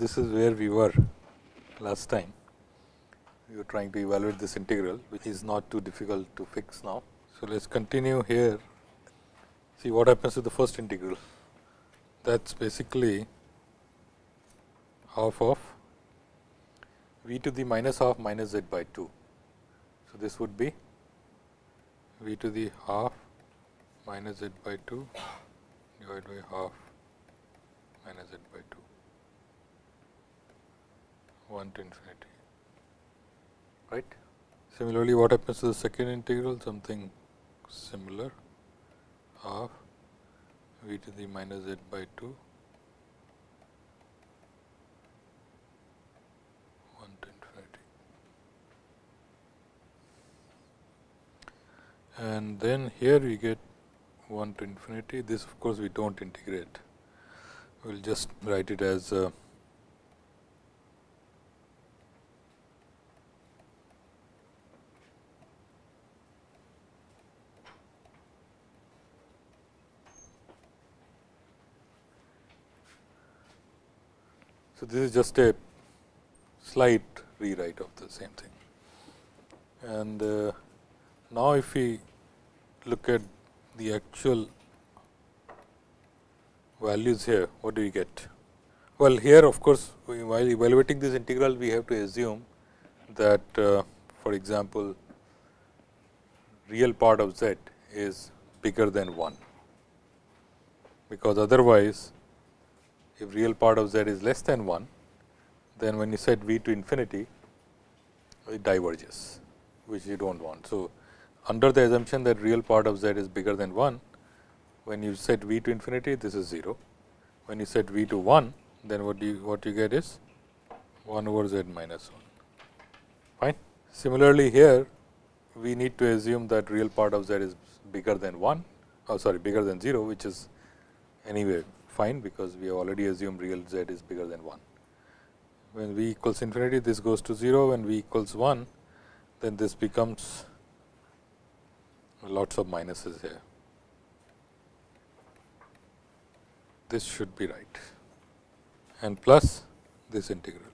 This is where we were last time. We were trying to evaluate this integral, which is not too difficult to fix now. So, let us continue here, see what happens to the first integral. That is basically half of v to the minus half minus z by 2. So, this would be v to the half minus z by 2 divided by half minus z by 2. 1 to infinity. Right. Similarly, what happens to the second integral? Something similar. Half v to the minus z by 2 1 to infinity. And then here we get 1 to infinity. This of course, we do not integrate. We will just write it as uh, So, this is just a slight rewrite of the same thing. And uh, now, if we look at the actual values here, what do we get? Well, here of course, while evaluating this integral, we have to assume that uh, for example, real part of z is bigger than 1, because otherwise if real part of z is less than 1, then when you set v to infinity, it diverges, which you do not want. So, under the assumption that real part of z is bigger than 1, when you set v to infinity, this is 0. When you set v to 1, then what you what you get is 1 over z minus 1. Fine. Similarly, here we need to assume that real part of z is bigger than 1, oh sorry bigger than 0, which is anyway fine, because we have already assumed real z is bigger than 1. When v equals infinity, this goes to 0, when v equals 1, then this becomes lots of minuses here. This should be right and plus this integral.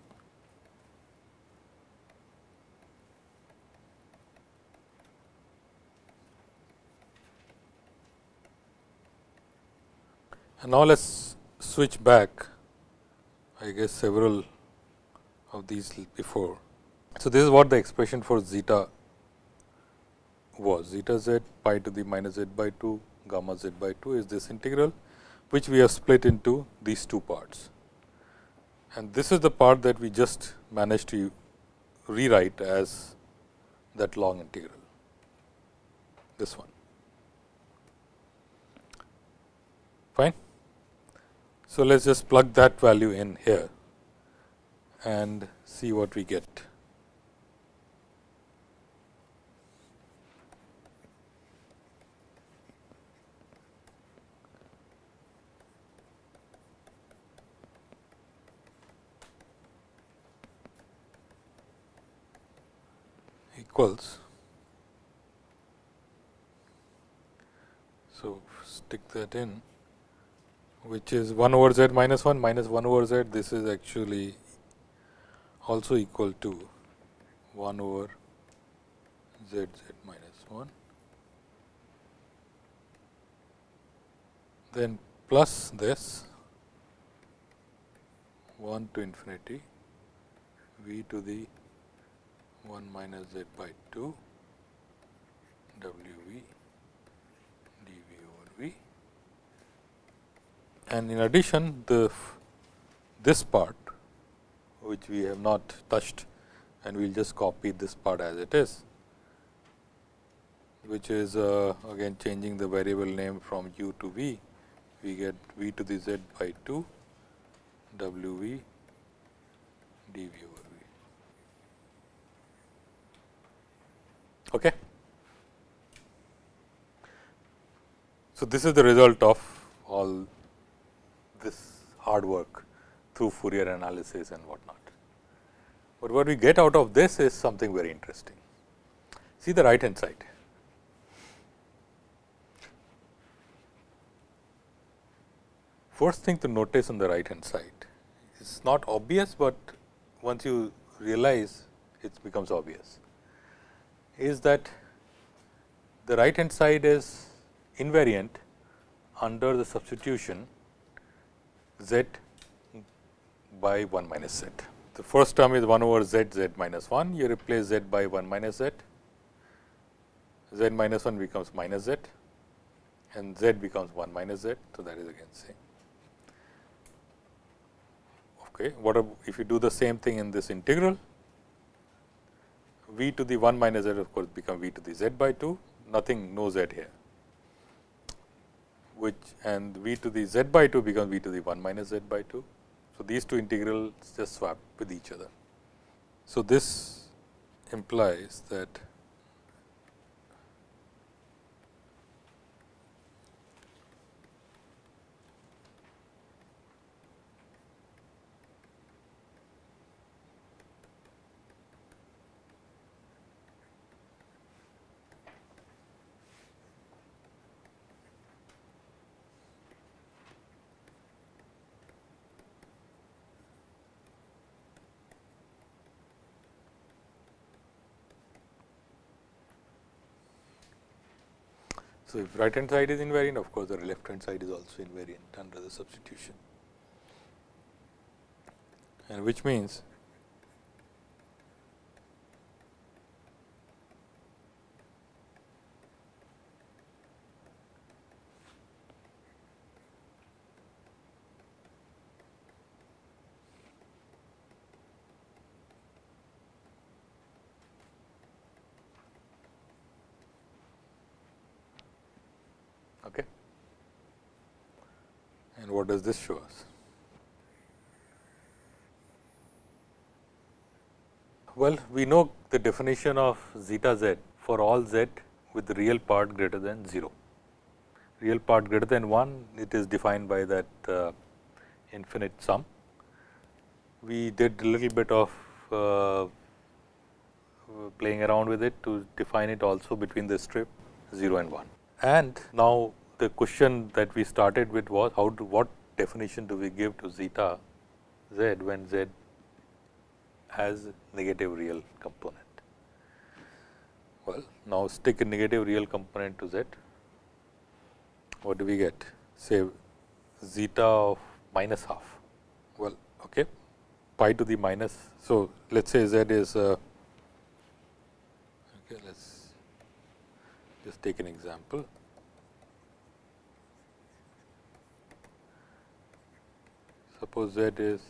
And now, let us switch back I guess several of these before. So, this is what the expression for zeta was zeta z pi to the minus z by 2 gamma z by 2 is this integral which we have split into these two parts. And this is the part that we just managed to rewrite as that long integral, this one. Fine. So, let us just plug that value in here and see what we get. equals. So, stick that in which is 1 over z minus 1 minus 1 over z this is actually also equal to 1 over z z minus 1 then plus this 1 to infinity v to the 1 minus z by 2 w v dv over v and in addition the this part which we have not touched and we will just copy this part as it is which is uh, again changing the variable name from u to v we get v to the z by 2 w v dv over Okay. So, this is the result of all this hard work through Fourier analysis and what not. But what we get out of this is something very interesting. See the right hand side. First thing to notice on the right hand side is not obvious, but once you realize it becomes obvious is that the right hand side is invariant under the substitution z by 1 minus z. The first term is 1 over z z minus 1, you replace z by 1 minus z, z minus 1 becomes minus z and z becomes 1 minus z. So, that is again same. Okay. What if you do the same thing in this integral? v to the 1 minus z of course, become v to the z by 2, nothing no z here which and v to the z by 2 becomes v to the 1 minus z by 2. So, these two integrals just swap with each other. So, this implies that So, if right hand side is invariant of course, the left hand side is also invariant under the substitution. And which means Okay. And what does this show us? Well, we know the definition of zeta z for all z with real part greater than 0. Real part greater than 1, it is defined by that uh, infinite sum. We did a little bit of uh, playing around with it to define it also between the strip 0 and 1. And now, the question that we started with was how to what definition do we give to zeta z when z has negative real component. Well, now stick a negative real component to z, what do we get? Say zeta of minus half. Well, okay, pi to the minus. So, let us say z is uh, okay, let us just take an example. Suppose z is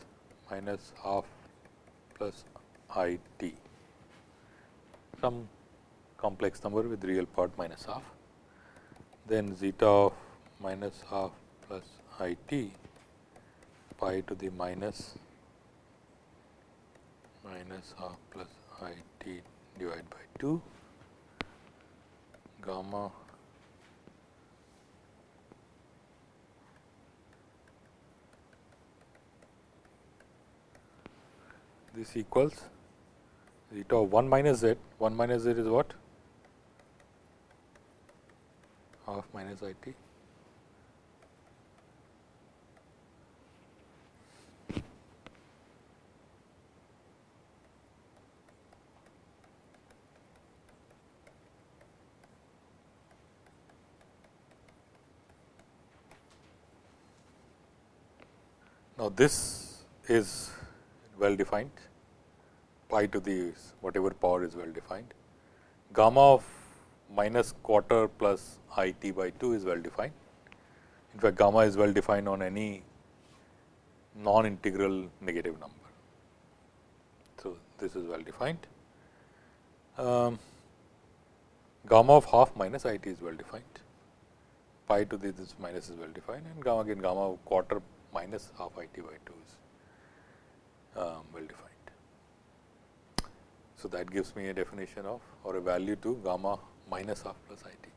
minus half plus i t, some complex number with real part minus half, then zeta of minus half plus i t pi to the minus minus half plus i t divided by 2 gamma this equals zeta of 1 minus z, 1 minus z is what? Half minus i t Now, this is well defined pi to the whatever power is well defined. Gamma of minus quarter plus i t by 2 is well defined. In fact, gamma is well defined on any non integral negative number. So, this is well defined. Um, gamma of half minus i t is well defined, pi to the this minus is well defined and gamma again gamma of quarter minus half i t by 2 is Um, well defined. So, that gives me a definition of or a value to gamma minus half plus i t.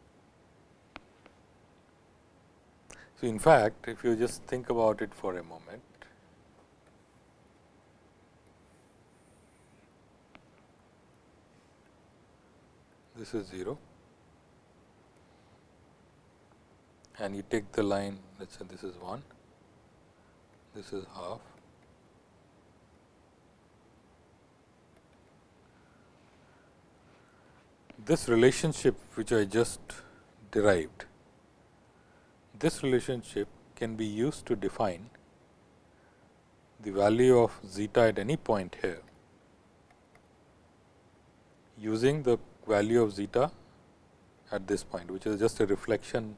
So, in fact, if you just think about it for a moment, this is 0 and you take the line let us say this is 1 this is half this relationship which I just derived, this relationship can be used to define the value of zeta at any point here. Using the value of zeta at this point, which is just a reflection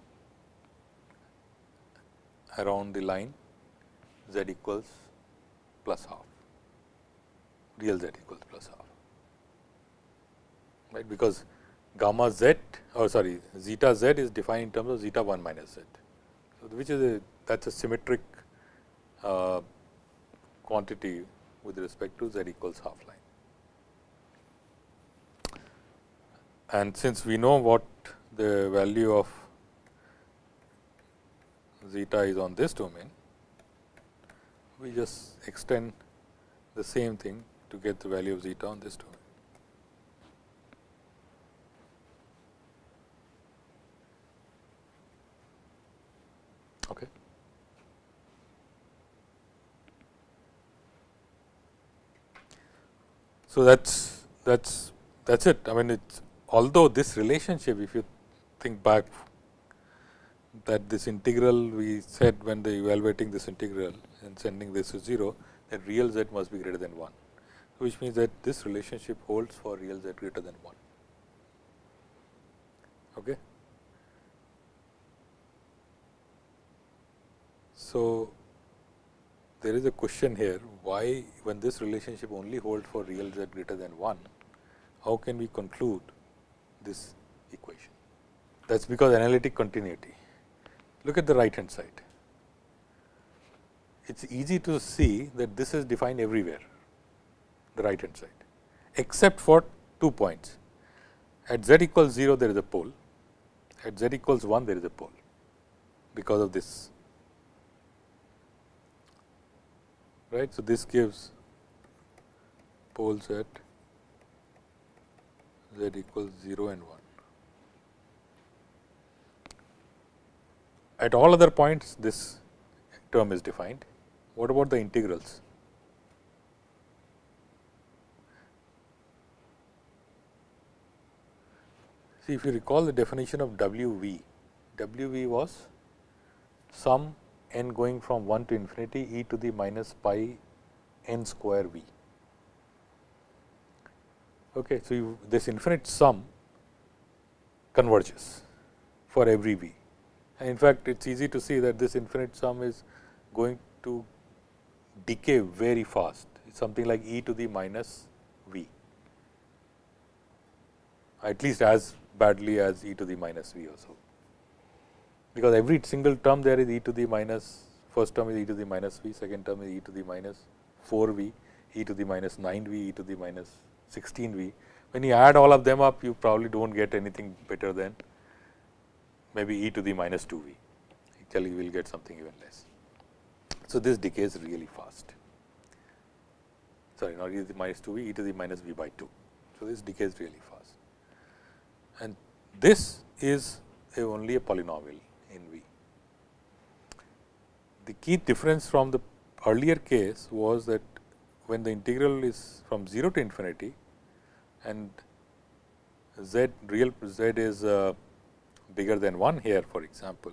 around the line z equals plus half, real z equals plus half, right, because gamma z or sorry zeta z is defined in terms of zeta 1 minus z. So, which is a that is a symmetric uh, quantity with respect to z equals half line. And since we know what the value of zeta is on this domain, we just extend the same thing to get the value of zeta on this domain. Okay. So, that is that is that is it. I mean, it's although this relationship, if you think back that this integral we said when the evaluating this integral and sending this to 0, that real z must be greater than 1, which means that this relationship holds for real z greater than 1. Okay. So, there is a question here why when this relationship only holds for real z greater than 1, how can we conclude this equation? That is because analytic continuity. Look at the right hand side. It is easy to see that this is defined everywhere, the right hand side, except for two points. At z equals 0, there is a pole, at z equals 1, there is a pole, because of this. Right. So, this gives poles at z equals 0 and 1. At all other points this term is defined. What about the integrals? See if you recall the definition of W v, W v was sum n going from 1 to infinity e to the minus pi n square v. Okay, so, you, this infinite sum converges for every v and in fact, it is easy to see that this infinite sum is going to decay very fast, something like e to the minus v, at least as badly as e to the minus v also. Because every single term there is e to the minus, first term is e to the minus v, second term is e to the minus 4 v, e to the minus 9 v, e to the minus 16 v. When you add all of them up, you probably do not get anything better than maybe e to the minus 2 v, actually you will get something even less. So, this decays really fast, sorry not e to the minus 2 v, e to the minus v by 2. So, this decays really fast and this is a only a polynomial in v. The key difference from the earlier case was that when the integral is from 0 to infinity and z real z is uh, bigger than 1 here for example,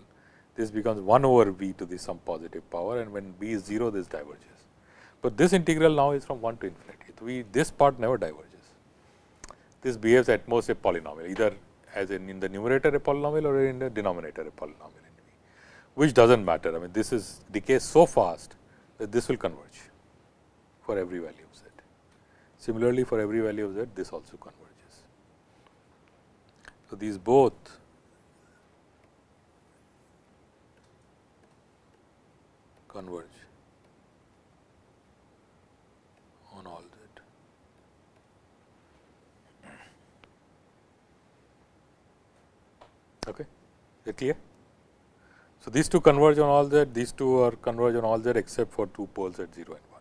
this becomes 1 over v to the some positive power and when v is 0 this diverges. But this integral now is from 1 to infinity, we this part never diverges. This behaves at most a polynomial either as in, in the numerator a polynomial or in the denominator a polynomial in which does not matter. I mean this is decays so fast that this will converge for every value of z. Similarly, for every value of z this also converges. So, these both converge on all z. Okay. Is it clear? So, these two converge on all z, these two are converge on all z except for two poles at 0 and 1.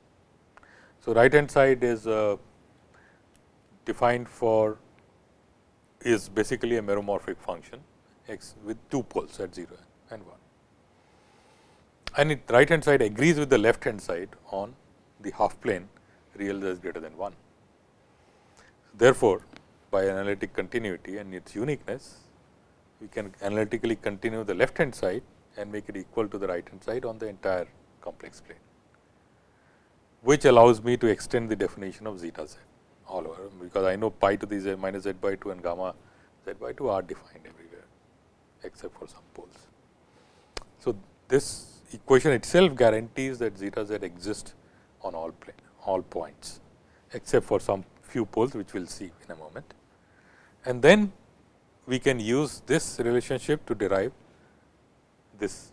So, right hand side is uh, defined for is basically a meromorphic function x with two poles at 0 and 1 and it right hand side agrees with the left hand side on the half plane real is greater than 1. Therefore, by analytic continuity and its uniqueness, we can analytically continue the left hand side and make it equal to the right hand side on the entire complex plane, which allows me to extend the definition of zeta z all over, because I know pi to the z minus z by 2 and gamma z by 2 are defined everywhere, except for some poles. So, this equation itself guarantees that zeta z exists on all plane, all points, except for some few poles, which we will see in a moment. And then we can use this relationship to derive this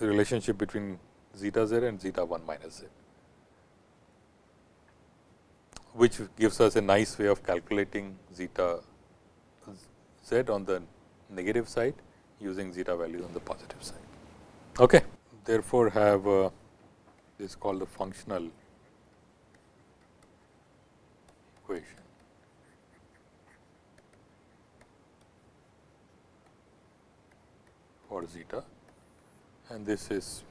relationship between zeta z and zeta 1 minus z, which gives us a nice way of calculating zeta z on the negative side using zeta values on the positive side. Okay. Therefore, have uh, this called the functional equation. For zeta and this is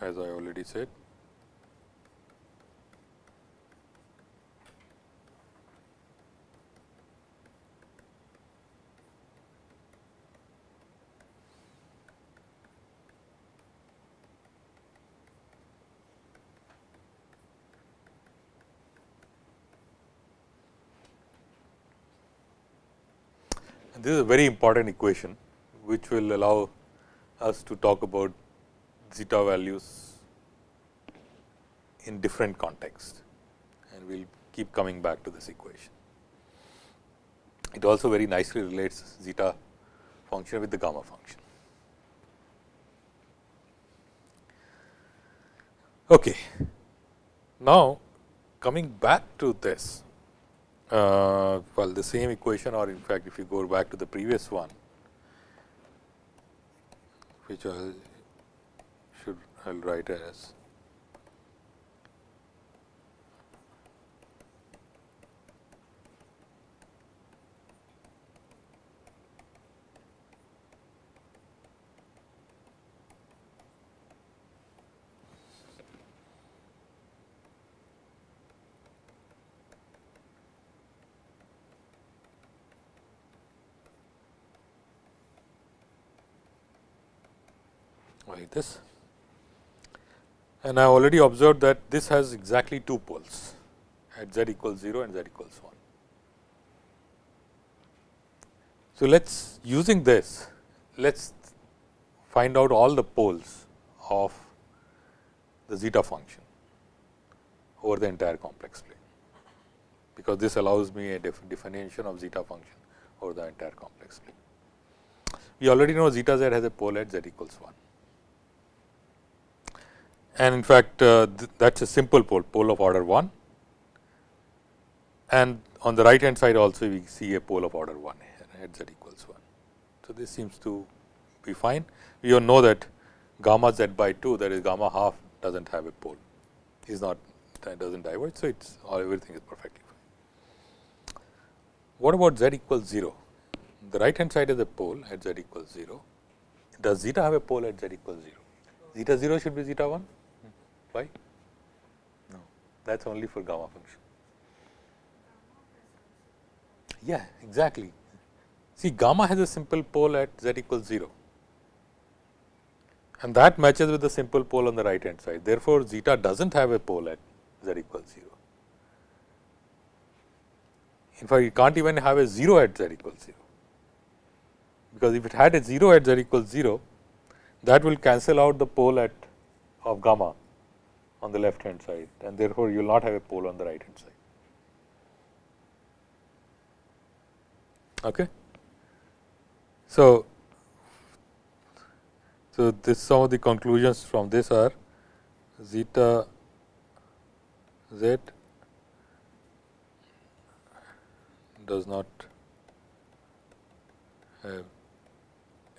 as I already said this is a very important equation which will allow us to talk about zeta values in different contexts and we will keep coming back to this equation. It also very nicely relates zeta function with the gamma function. Okay. Now, coming back to this, uh, well the same equation or in fact, if you go back to the previous one, which I should I will write as like this. And I already observed that this has exactly two poles at z equals 0 and z equals 1. So, let us using this, let us find out all the poles of the zeta function over the entire complex plane, because this allows me a definition of zeta function over the entire complex plane. We already know zeta z has a pole at z equals 1 and in fact, uh, th that is a simple pole, pole of order 1 and on the right hand side also we see a pole of order 1 at z equals 1. So, this seems to be fine. We all know that gamma z by 2 that is gamma half does not have a pole, is not that does not diverge. So, it is all everything is perfectly fine. What about z equals 0? The right hand side is a pole at z equals 0. Does zeta have a pole at z equals 0? Zeta 0 should be zeta 1? Why? No, that is only for gamma function. Yeah, exactly. See, gamma has a simple pole at z equals 0 and that matches with the simple pole on the right hand side. Therefore, zeta does not have a pole at z equals 0. In fact, you can't even have a 0 at z equals 0, because if it had a 0 at z equals 0, that will cancel out the pole at of gamma on the left hand side and therefore, you will not have a pole on the right hand side. Okay. So, so this some of the conclusions from this are zeta z does not have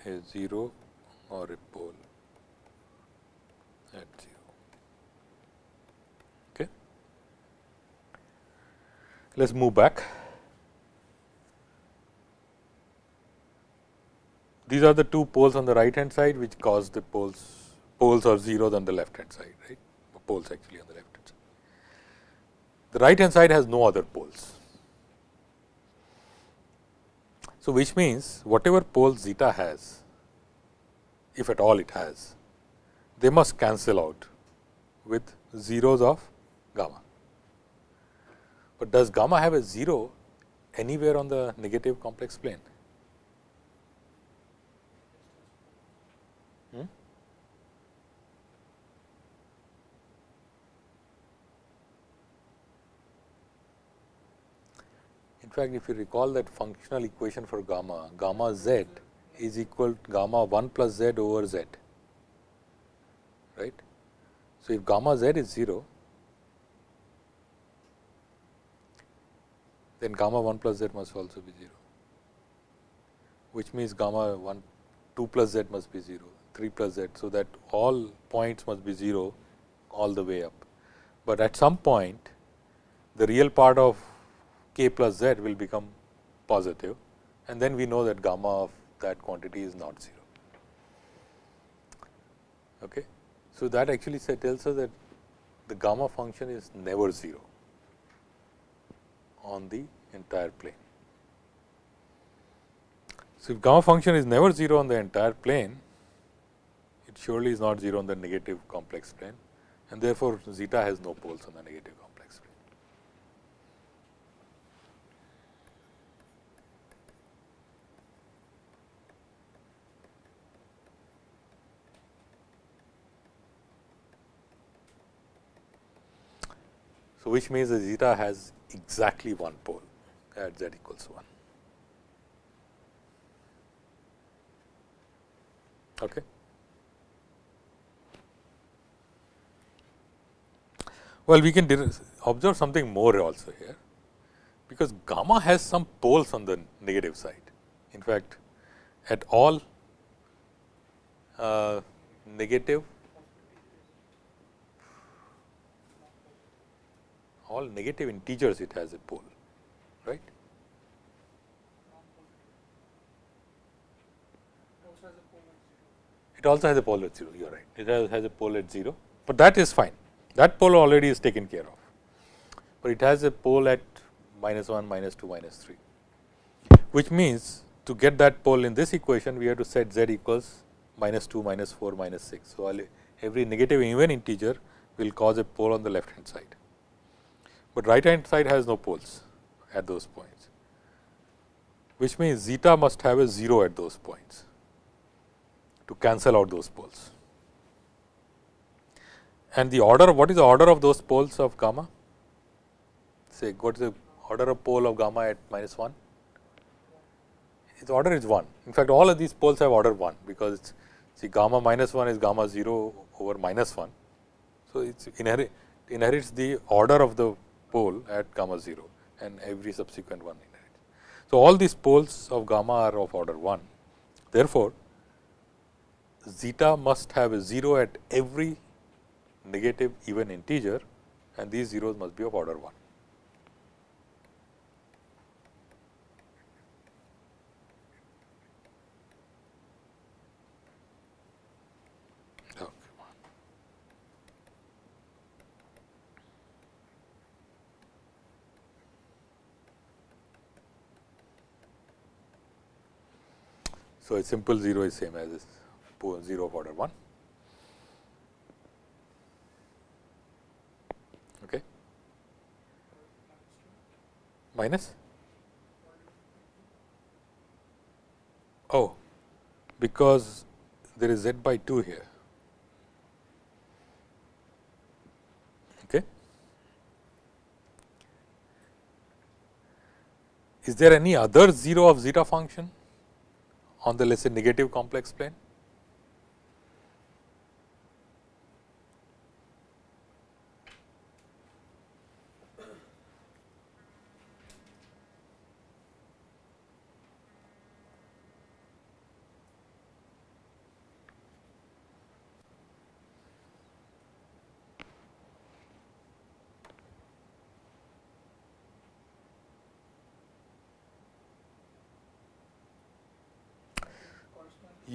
a 0 or a pole at 0. Let us move back. These are the two poles on the right hand side, which cause the poles poles or zeros on the left hand side, right? Poles actually on the left hand side. The right hand side has no other poles. So, which means whatever pole zeta has, if at all it has, they must cancel out with zeros of gamma. But does gamma have a 0 anywhere on the negative complex plane? Hmm? In fact, if you recall that functional equation for gamma, gamma z is equal to gamma 1 plus z over z, right. So, if gamma z is 0, then gamma 1 plus z must also be 0, which means gamma 1 2 plus z must be 0, 3 plus z. So, that all points must be 0 all the way up. But at some point the real part of k plus z will become positive and then we know that gamma of that quantity is not 0. Okay. So, that actually tells us that the gamma function is never 0 on the entire plane. So, if gamma function is never 0 on the entire plane, it surely is not 0 on the negative complex plane and therefore, zeta has no poles on the negative complex plane. So, which means the zeta has exactly one pole at z equals 1. Okay. Well, we can observe something more also here, because gamma has some poles on the negative side. In fact, at all uh, negative all negative integers it has a pole, right. It also has a pole at 0, you are right. It has, a pole at 0, but that is fine. That pole already is taken care of, but it has a pole at minus 1, minus 2, minus 3, which means to get that pole in this equation, we have to set z equals minus 2, minus 4, minus 6. So, every negative even integer will cause a pole on the left hand side but right hand side has no poles at those points, which means zeta must have a 0 at those points to cancel out those poles. And the order, what is the order of those poles of gamma? Say, what is the order of pole of gamma at minus 1? Its order is 1. In fact, all of these poles have order 1, because see gamma minus 1 is gamma 0 over minus 1. So, it inherit, inherits the order of the pole at gamma 0 and every subsequent one in it. So, all these poles of gamma are of order 1. Therefore, zeta must have a 0 at every negative even integer and these zeros must be of order 1. So, a simple 0 is same as 0 of order 1. Okay. Minus? Oh, because there is z by 2 here. Okay. Is there any other 0 of zeta function? On the let's say negative complex plane?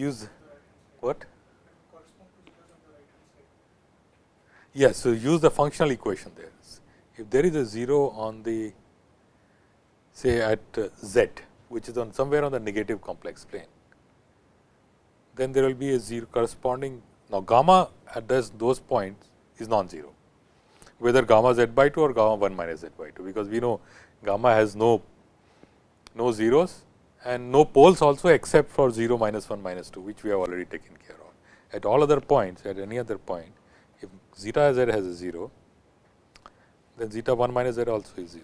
Use what? Yes, so use the functional equation there. If there is a 0 on the say at uh, z, which is on somewhere on the negative complex plane, then there will be a zero corresponding. Now, gamma at this, those points is non-zero, whether gamma z by 2 or gamma 1 minus z by 2, because we know gamma has no no zeros and no poles also except for 0 minus 1 minus 2, which we have already taken care of. At all other points, at any other point, if zeta z has a 0, then zeta 1 minus z also is 0.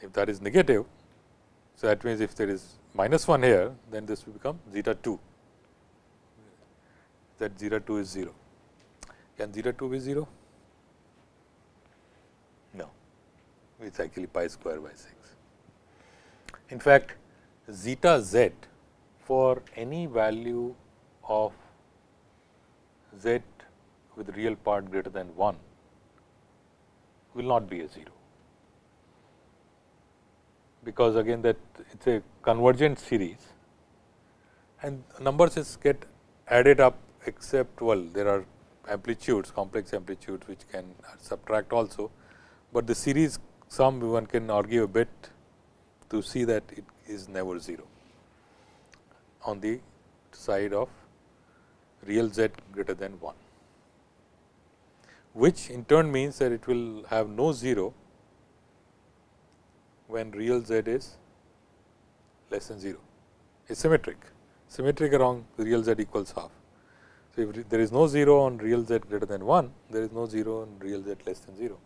If that is negative, so that means if there is minus 1 here, then this will become zeta 2, that zeta 2 is 0. Can zeta 2 be 0? No, it is actually pi square by 6. In fact, zeta z for any value of z with real part greater than 1 will not be a 0 because again that it is a convergent series and numbers is get added up except well there are amplitudes complex amplitudes which can subtract also, but the series sum one can argue a bit to see that it is never 0 on the side of real z greater than 1, which in turn means that it will have no 0 when real z is less than 0 It is symmetric, symmetric around real z equals half. So, if there is no 0 on real z greater than 1, there is no 0 on real z less than 0.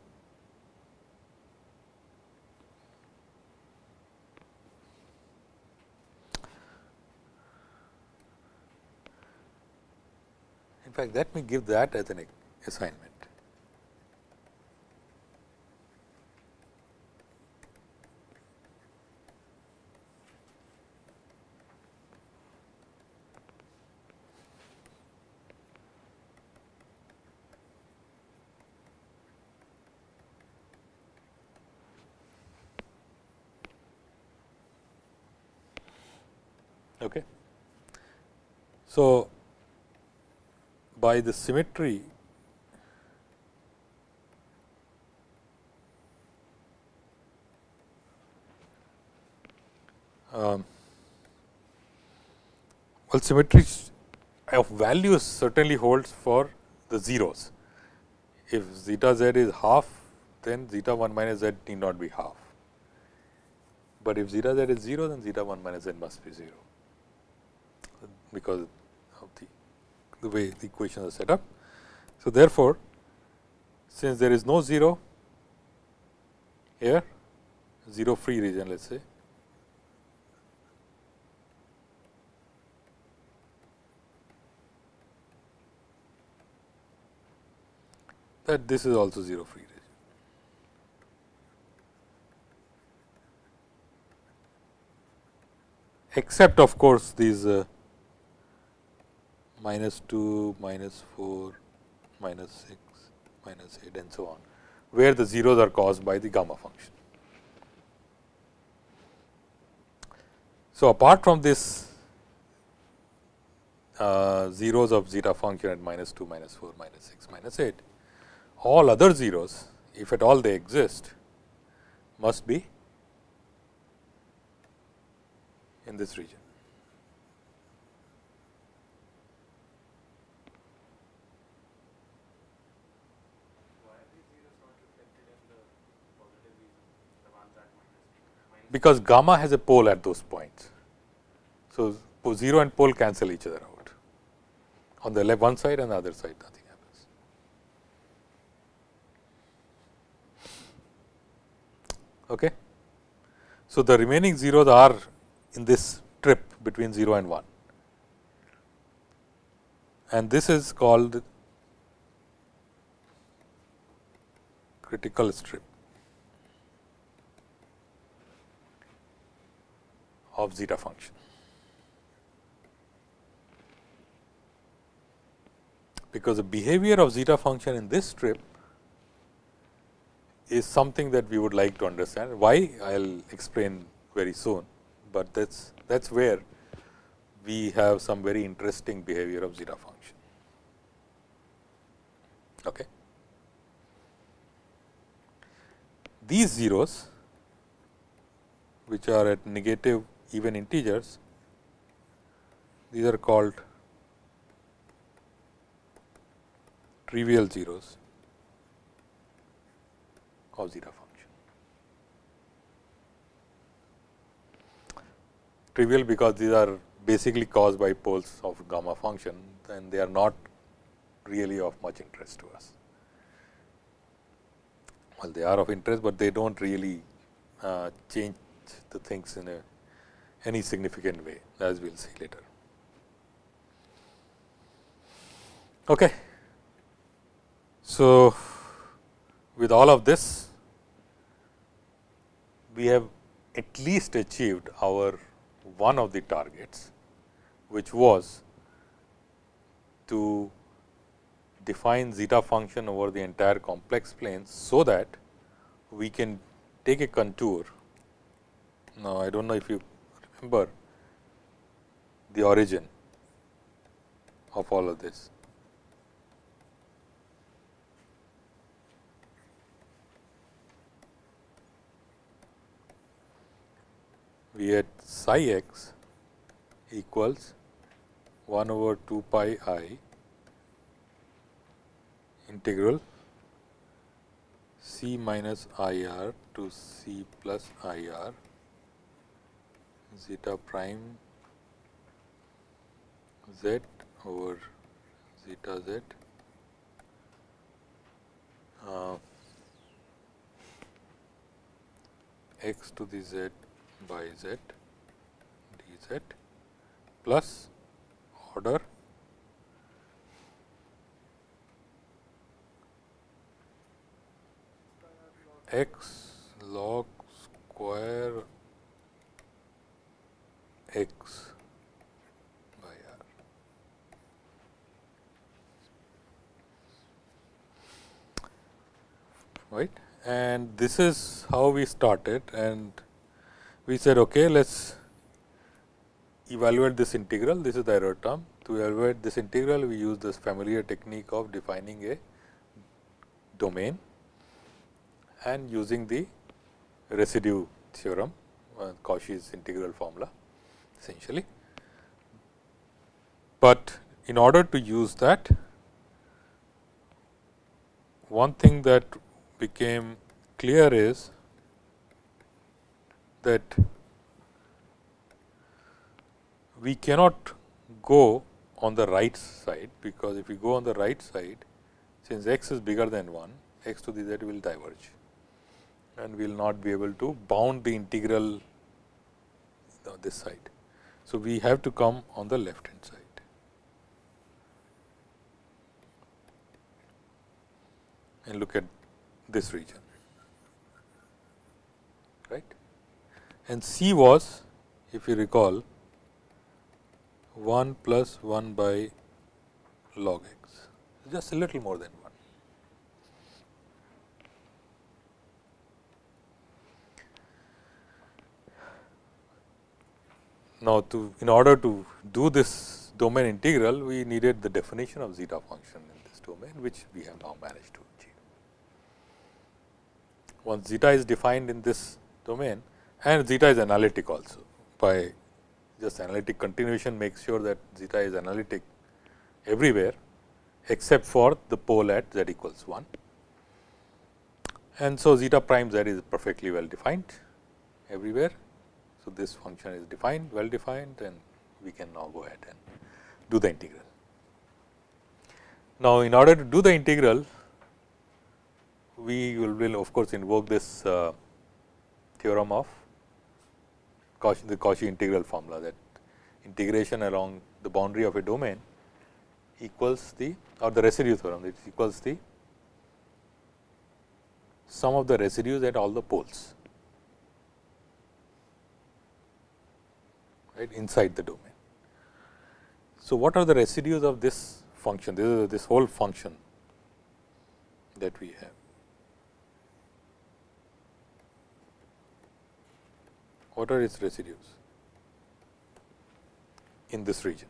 In fact, let me give that as an assignment. Okay. So, by the symmetry um, well symmetry of values certainly holds for the zeros. If zeta z is half, then zeta 1 minus z need not be half. But if zeta z is 0, then zeta 1 minus z must be 0 because of the, the way the equations are set up. So, therefore, since there is no 0 here 0 free region let us say that this is also 0 free region. Except of course, these uh, minus 2, minus 4, minus 6, minus 8 and so on, where the zeros are caused by the gamma function. So, apart from this uh, zeros of zeta function at minus 2, minus 4, minus 6, minus 8, all other zeros, if at all they exist, must be in this region. Because gamma has a pole at those points. So, 0 and pole cancel each other out on the left one side and the other side nothing happens. Okay. So, the remaining zeros are in this strip between 0 and 1 and this is called critical strip. Of zeta function. Because the behavior of zeta function in this strip is something that we would like to understand. Why? I will explain very soon, but that is that is where we have some very interesting behavior of zeta function. Okay. these zeros which are at negative even integers, these are called trivial zeros of zeta function. Trivial because these are basically caused by poles of gamma function and they are not really of much interest to us. Well, they are of interest, but they do not really uh, change the things in a any significant way as we will see later. Okay. So, with all of this we have at least achieved our one of the targets, which was to define zeta function over the entire complex plane, so that we can take a contour. Now, I do not know if you remember the origin of all of this. We had psi x equals 1 over 2 pi i integral c minus i r to c plus i r zeta prime z over zeta z uh, x to the z by z dz plus order x log square x by r. Right, and this is how we started, and we said, okay, let us evaluate this integral. This is the error term. To evaluate this integral, we use this familiar technique of defining a domain and using the residue theorem, uh, Cauchy's integral formula essentially. But in order to use that, one thing that became clear is that we cannot go on the right side, because if we go on the right side, since x is bigger than 1, x to the z will diverge and we will not be able to bound the integral this side. So, we have to come on the left hand side. and look at this region right and C was if you recall 1 plus 1 by log x just a little more than 1. Now, to in order to do this domain integral, we needed the definition of zeta function in this domain, which we have now managed to achieve. Once zeta is defined in this domain and zeta is analytic also by just analytic continuation makes sure that zeta is analytic everywhere except for the pole at z equals 1. And so, zeta prime z is perfectly well defined everywhere so, this function is defined well defined and we can now go ahead and do the integral. Now, in order to do the integral, we will, of course, invoke this uh, theorem of Cauchy, the Cauchy integral formula that integration along the boundary of a domain equals the or the residue theorem it equals the sum of the residues at all the poles. Right inside the domain. So, what are the residues of this function? This is this whole function that we have. What are its residues in this region?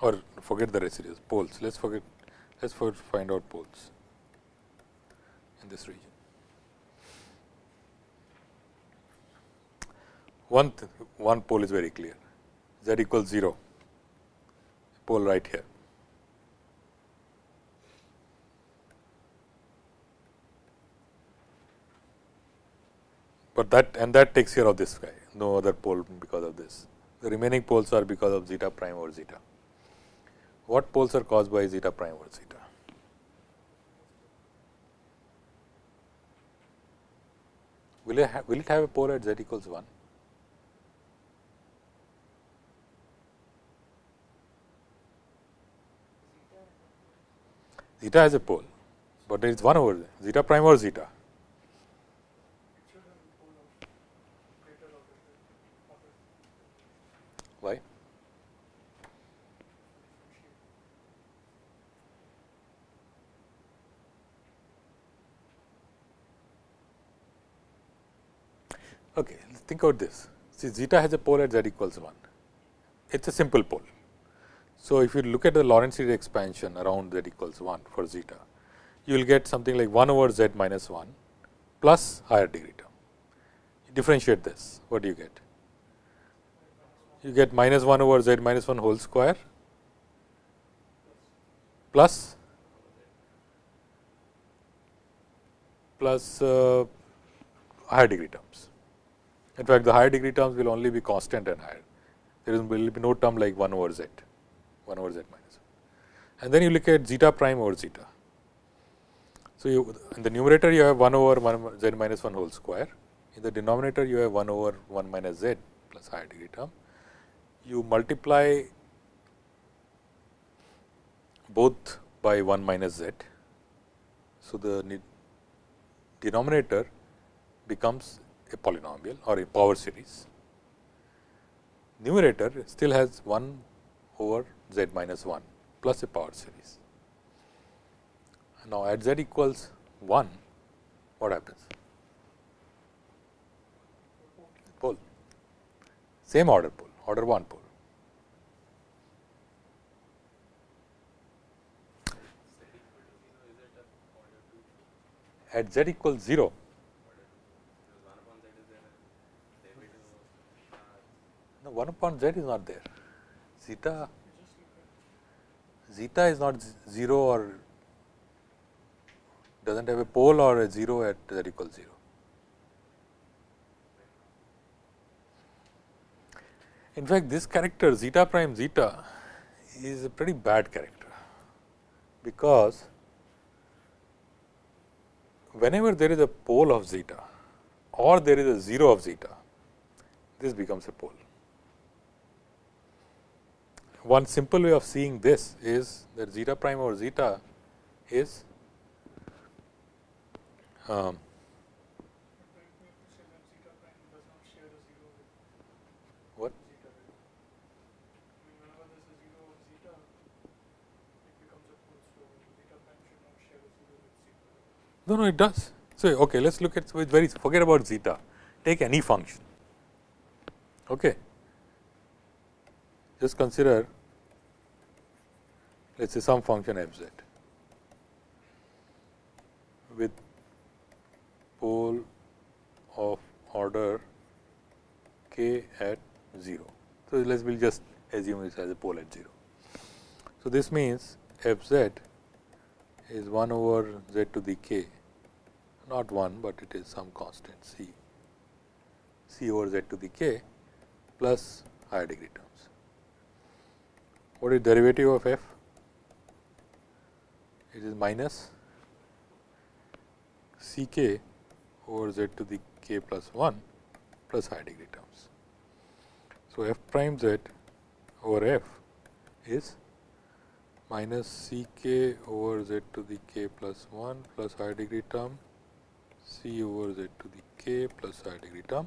Or forget the residues, poles. Let us forget, let us find out poles in this region. One one pole is very clear z equals 0 pole right here. But that and that takes care of this guy no other pole because of this. The remaining poles are because of zeta prime or zeta. What poles are caused by zeta prime or zeta? Will it, will it have a pole at z equals 1? Zeta has a pole, but there is 1 over there zeta prime or zeta. Why? Okay, think about this. See, zeta has a pole at z equals 1. It is a simple pole. So, if you look at the Laurent series expansion around z equals 1 for zeta, you will get something like 1 over z minus 1 plus higher degree term. You differentiate this, what do you get? You get minus 1 over z minus 1 whole square plus plus uh, higher degree terms. In fact, the higher degree terms will only be constant and higher. There will be no term like 1 over z. 1 over z minus 1. And then you look at zeta prime over zeta. So, you in the numerator you have 1 over 1 z minus 1 whole square, in the denominator you have 1 over 1 minus z plus higher degree term. You multiply both by 1 minus z. So, the denominator becomes a polynomial or a power series. Numerator still has 1 over z minus 1 plus a power series. Now, at z equals 1, what happens? Pole, same order pole, order 1 pole. At z equals 0, no, 1 upon z is not there. Zeta zeta is not 0 or does not have a pole or a 0 at z equals 0. In fact, this character zeta prime zeta is a pretty bad character, because whenever there is a pole of zeta or there is a 0 of zeta, this becomes a pole one simple way of seeing this is that zeta prime over zeta is um, what? No, no, it does. So, okay, let us look at so very forget about zeta. Take any function. Okay. Just consider let us say some function f z with pole of order k at 0. So, let us will just assume this as a pole at 0. So, this means f z is 1 over z to the k not 1, but it is some constant c c over z to the k plus higher degree terms. What is derivative of f? it is minus C k over z to the k plus 1 plus high degree terms. So, f prime z over f is minus C k over z to the k plus 1 plus high degree term C over z to the k plus high degree term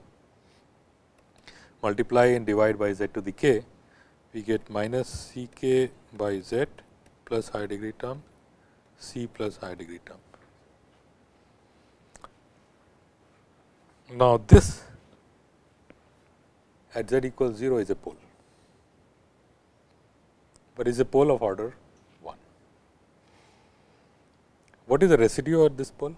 multiply and divide by z to the k we get minus C k by z plus high degree term C plus high degree term. Now, this at z equals 0 is a pole, but is a pole of order 1. What is the residue at this pole?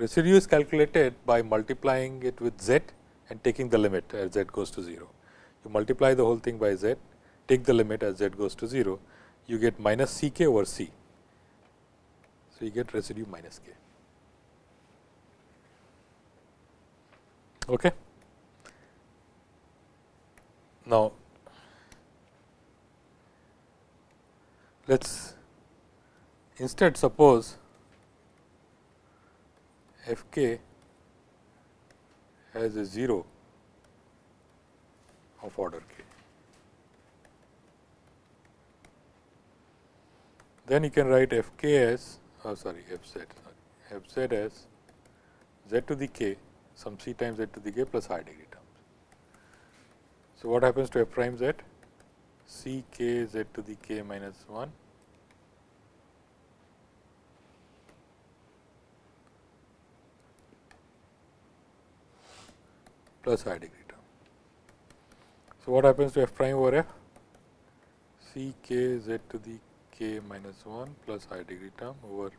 Residue is calculated by multiplying it with z and taking the limit as z goes to 0. You multiply the whole thing by z, take the limit as z goes to 0, you get minus C k over C. So, you get residue minus k. Okay. Now, let us instead suppose f k has a 0 of order k. Then you can write f k as oh sorry Fz, Fz as z to the k some c times z to the k plus higher degree terms. So, what happens to f prime z? c k z to the k minus 1 plus higher degree term. So, what happens to f prime over f? c k z to the k minus 1 plus i degree term over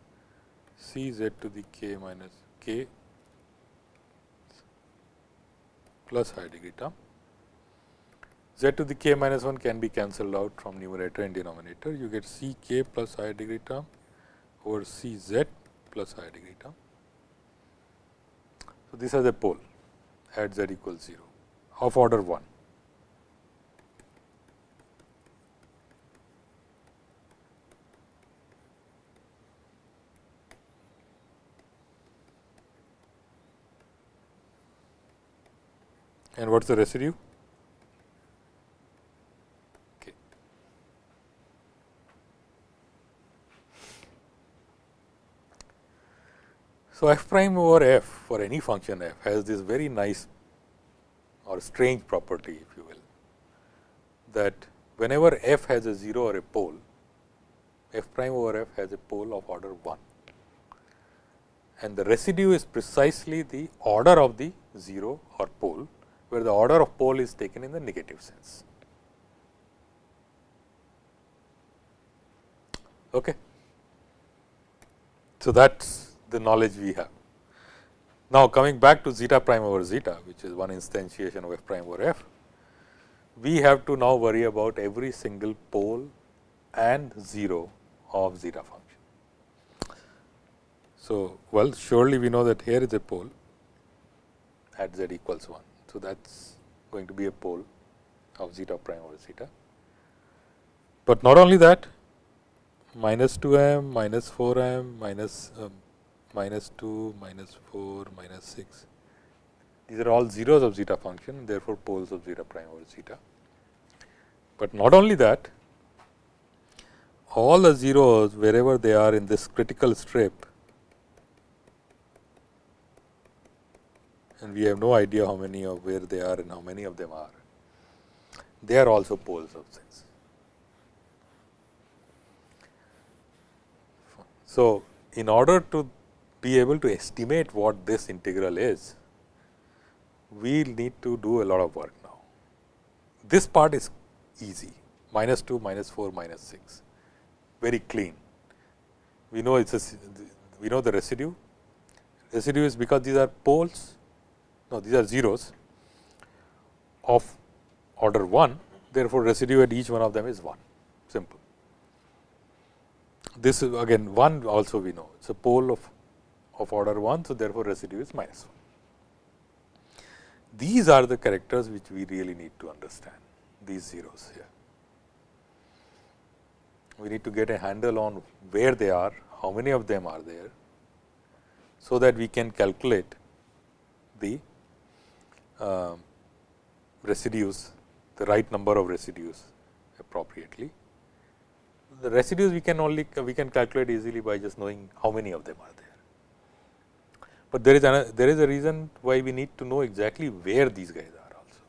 c z to the k minus k plus i degree term. z to the k minus 1 can be cancelled out from numerator and denominator. You get c k plus i degree term over c z plus i degree term. So, this has a pole at z equals 0 of order 1. And what is the residue? So, f prime over f for any function f has this very nice or strange property if you will, that whenever f has a 0 or a pole, f prime over f has a pole of order 1 and the residue is precisely the order of the 0 or pole where the order of pole is taken in the negative sense. Okay. So, that is the knowledge we have. Now, coming back to zeta prime over zeta, which is one instantiation of f prime over f, we have to now worry about every single pole and 0 of zeta function. So, well surely we know that here is a pole at z equals 1. So, that is going to be a pole of zeta prime over zeta. But not only that minus 2 m, minus 4 m, minus, um, minus 2, minus 4, minus 6. These are all zeros of zeta function therefore, poles of zeta prime over zeta. But not only that all the zeros wherever they are in this critical strip and we have no idea how many of where they are and how many of them are. They are also poles of things. So, in order to be able to estimate what this integral is, we need to do a lot of work now. This part is easy minus 2, minus 4, minus 6 very clean. We know it is a we know the residue. Residue is because these are poles no these are zeros of order 1 therefore, residue at each one of them is 1 simple. This is again 1 also we know it is a pole of, of order 1. So, therefore, residue is minus 1. These are the characters which we really need to understand these zeros here. We need to get a handle on where they are, how many of them are there, so that we can calculate the uh, residues, the right number of residues appropriately. The residues we can only we can calculate easily by just knowing how many of them are there. But there is another, there is a reason why we need to know exactly where these guys are also.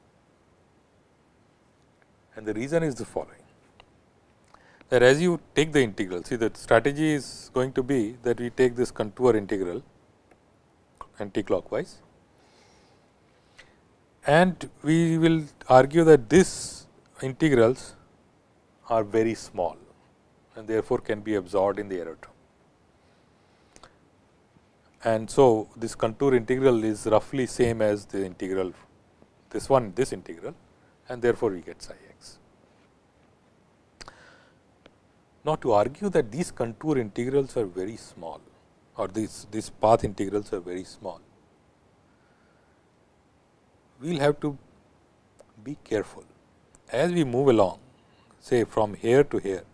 And the reason is the following that as you take the integral, see the strategy is going to be that we take this contour integral anti-clockwise and we will argue that these integrals are very small and therefore, can be absorbed in the error term. And so this contour integral is roughly same as the integral this one this integral and therefore, we get psi x. Now, to argue that these contour integrals are very small or these, these path integrals are very small, we will have to be careful. As we move along say from here to here,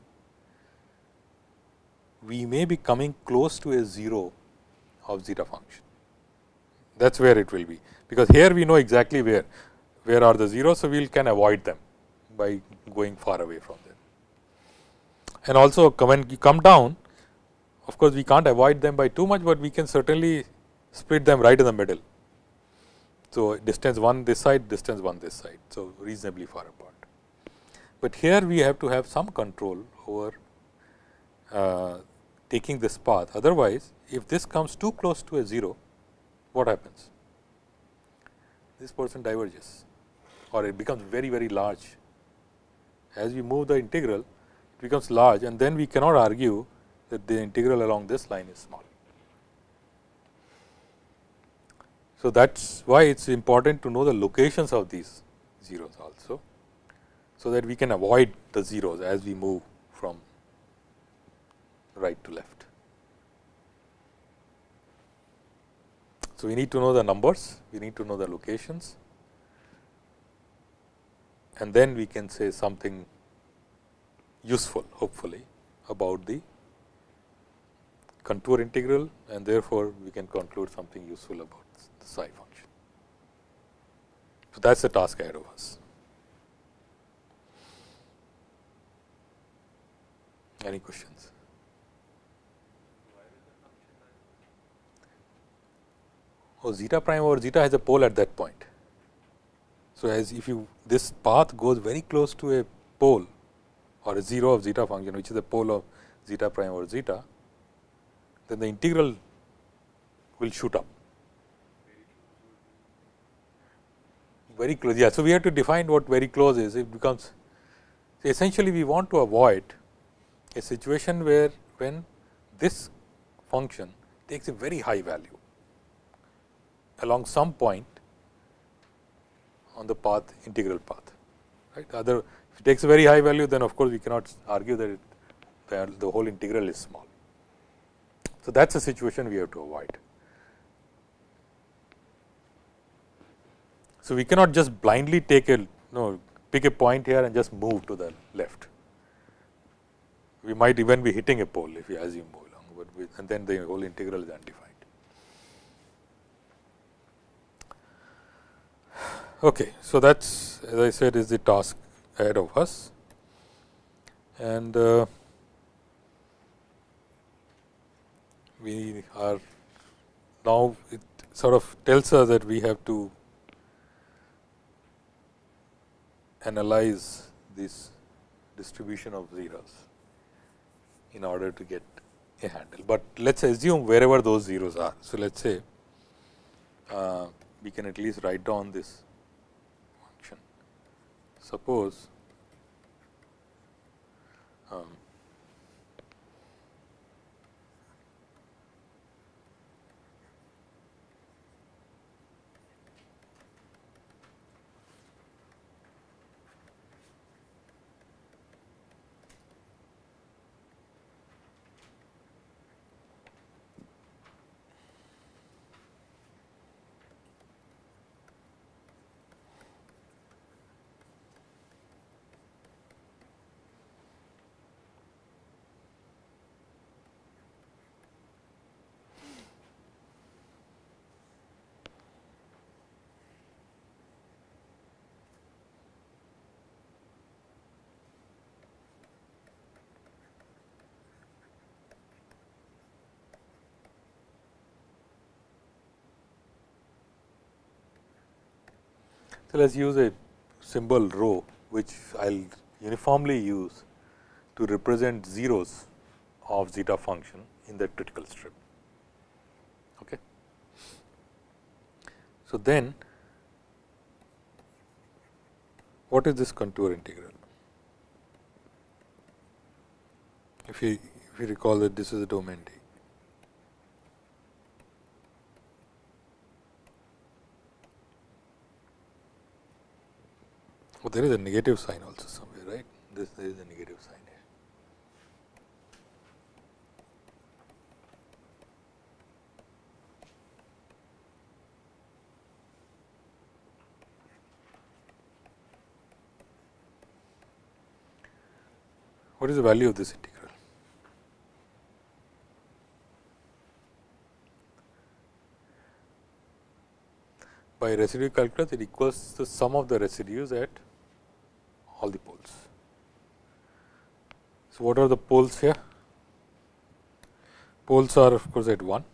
we may be coming close to a 0 of zeta function. That is where it will be, because here we know exactly where, where are the zeros. So, we can avoid them by going far away from them. And also when you come down, of course, we can't avoid them by too much, but we can certainly split them right in the middle. So, distance 1 this side, distance 1 this side. So, reasonably far apart. But here we have to have some control over uh, taking this path. Otherwise, if this comes too close to a 0, what happens? This person diverges or it becomes very, very large. As we move the integral, it becomes large and then we cannot argue that the integral along this line is small. So, that is why it is important to know the locations of these zeros also. So, that we can avoid the zeros as we move from right to left. So, we need to know the numbers, we need to know the locations and then we can say something useful hopefully about the contour integral and therefore, we can conclude something useful about the psi function. So, that is the task ahead of us. Any questions? Oh, zeta prime over zeta has a pole at that point. So, as if you this path goes very close to a pole or a 0 of zeta function which is the pole of zeta prime over zeta, then the integral will shoot up. Very close. Yeah. So, we have to define what very close is. It becomes essentially we want to avoid a situation where when this function takes a very high value along some point on the path integral path. Right. Other if it takes a very high value then of course, we cannot argue that it, the, whole integral is small. So, that is a situation we have to avoid. So, we cannot just blindly take a no pick a point here and just move to the left we might even be hitting a pole if we assume move along, but we, and then the whole integral is undefined. Okay, so that's as I said is the task ahead of us, and uh, we are now it sort of tells us that we have to analyze this distribution of zeros in order to get a handle. But let us assume wherever those zeros are. So, let us say uh, we can at least write down this. Suppose um, So, let us use a symbol rho which I will uniformly use to represent zeros of zeta function in the critical strip. Okay. So, then what is this contour integral? If you if you recall that this is the domain D. There is a negative sign also somewhere, right? This there is a negative sign here. What is the value of this integral? by residue calculus it equals the sum of the residues at all the poles. So, what are the poles here? Poles are of course at 1.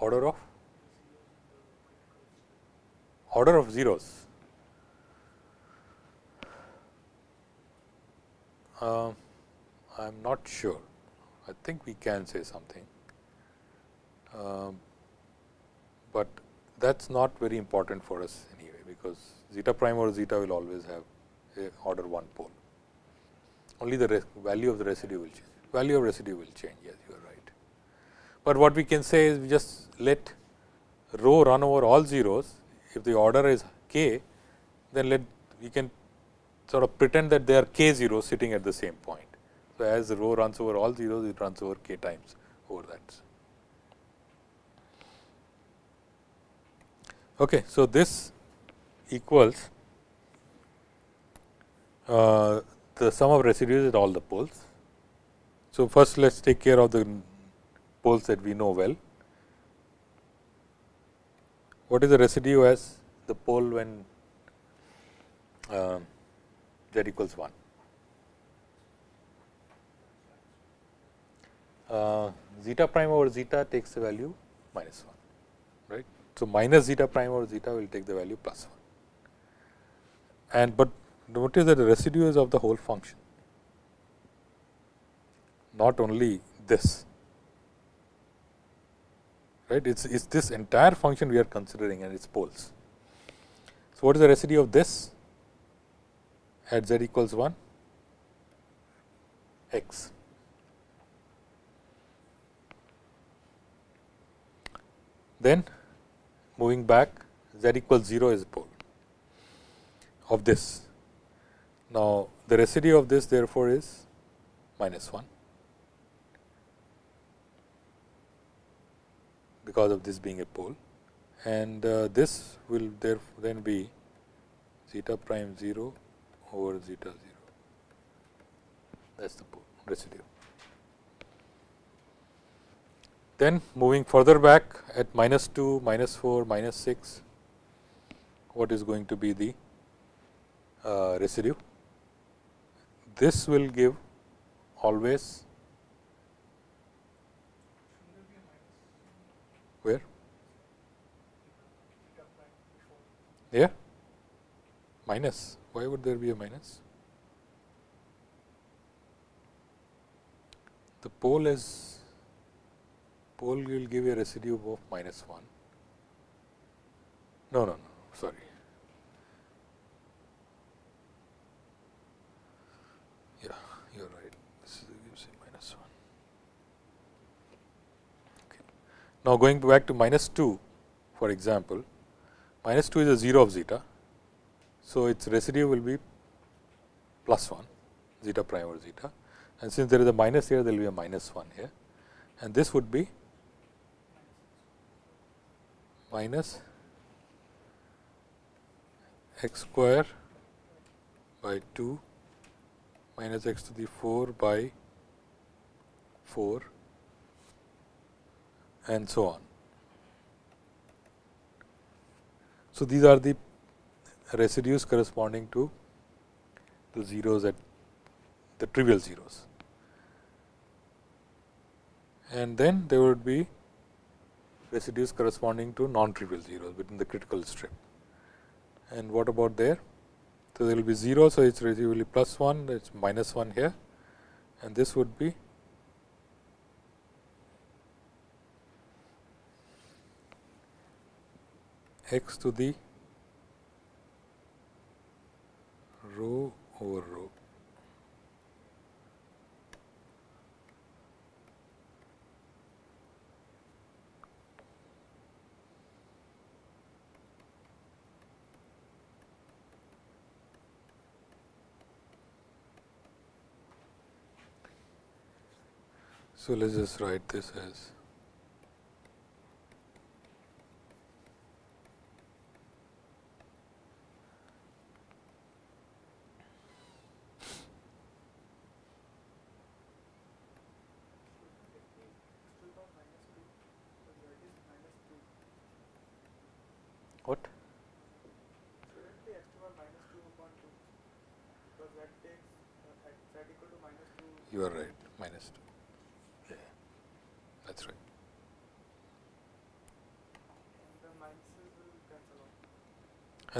Order of order of zeros. Uh, I am not sure. I think we can say something, um, but that is not very important for us anyway, because zeta prime or zeta will always have a order 1 pole. Only the value of the residue will change, value of residue will change, yes, you are right. But what we can say is we just let rho run over all zeros, if the order is k, then let we can sort of pretend that there are k zeros sitting at the same point. So, as rho runs over all zeros, it runs over k times over that. Okay, so, this equals uh, the sum of residues at all the poles. So, first let us take care of the poles that we know well. What is the residue as the pole when uh, z equals 1? uh, zeta prime over zeta takes the value minus 1 right. So, minus zeta prime over zeta will take the value plus 1 and but notice that the residue is of the whole function not only this right? It's, it's this entire function we are considering and its poles. So, what is the residue of this? At z equals 1 x. Then moving back z equals 0 is pole of this. Now, the residue of this therefore, is minus 1 because of this being a pole and uh, this will therefore then be zeta prime 0 over zeta 0 that is the pole residue. Then moving further back at minus 2, minus 4, minus 6, what is going to be the uh, residue? This will give always where? Yeah, minus. Why would there be a minus? The pole is pole will give a residue of minus 1. No, no, no, sorry. Yeah, you are right. This gives a minus 1. Okay. Now, going back to minus 2, for example, minus 2 is a 0 of zeta. So, its residue will be plus 1 zeta prime over zeta and since there is a minus here, there will be a minus 1 here and this would be minus x square by 2 minus x to the 4 by 4 and so on. So, these are the residues corresponding to the zeros at the trivial zeros. And then there would be residues corresponding to non-trivial zeros within the critical strip. And what about there? So, there will be 0. So, it is residue plus 1, it is minus 1 here and this would be x to the rho over rho. So, let us just write this as what? You are right, minus 2. Yeah, that is right.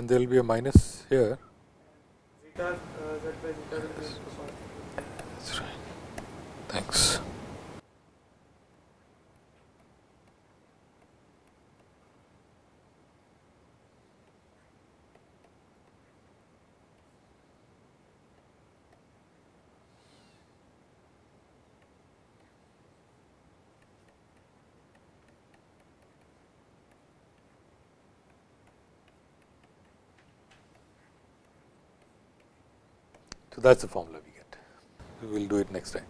And there will be a minus here. Zeta, uh, z by zeta will be equal That's right. Thanks. So, that is the formula we get. We will do it next time.